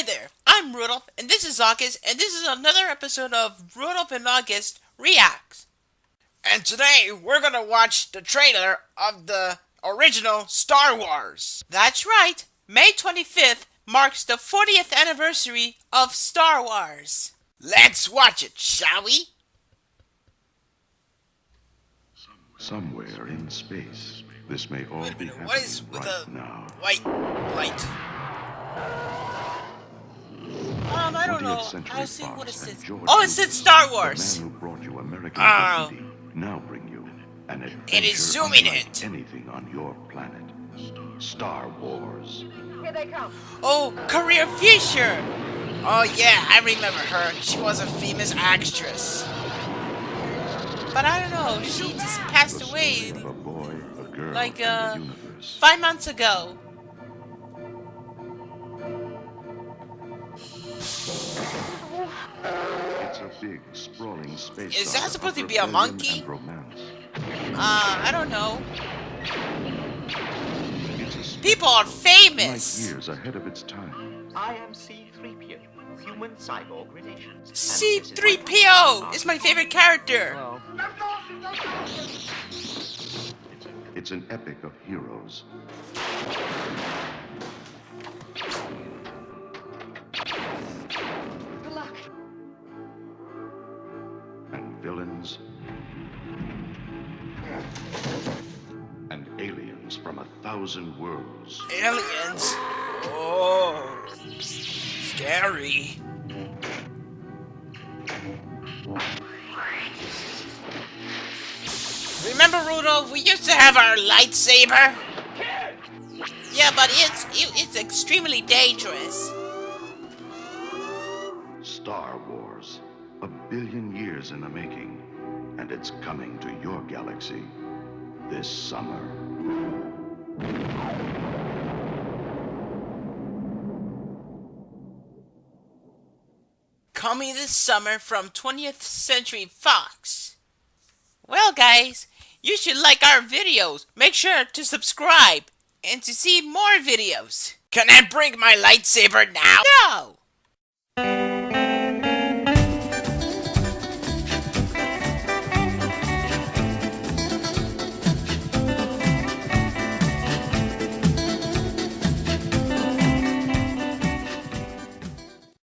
Hi there, I'm Rudolph, and this is August, and this is another episode of Rudolph and August Reacts. And today we're gonna watch the trailer of the original Star Wars. That's right, May 25th marks the 40th anniversary of Star Wars. Let's watch it, shall we? Somewhere in space, this may all be happening what is with right the now. white light? I don't know. Century I'll see what it says. Oh, it said Lucas, Star the Wars. man who brought you American Oh. dignity, now bring you an adventure It is zooming unlike it. anything on your planet. Star Wars. Here they come. Oh, Carrie Fisher. Oh yeah, I remember her. She was a famous actress. But I don't know, she just passed away a boy, a like, uh, five months ago. It's a big, sprawling space. Is that supposed to be a monkey? and. Uh, I don't know. It's a space People are light famous. years ahead of its time. I am C-3PO, human cyborg relations. is my- C3PO is my favorite character. Well, It's an epic of heroes villains and aliens from a thousand worlds. Aliens. Oh, scary. Remember, Rudolph? We used to have our lightsaber. Yeah, but it's it's extremely dangerous. Star Wars, a billion years in the making, and it's coming to your galaxy this summer. Coming this summer from 20th Century Fox. Well, guys, you should like our videos. Make sure to subscribe and to see more videos. Can I bring my lightsaber now? No!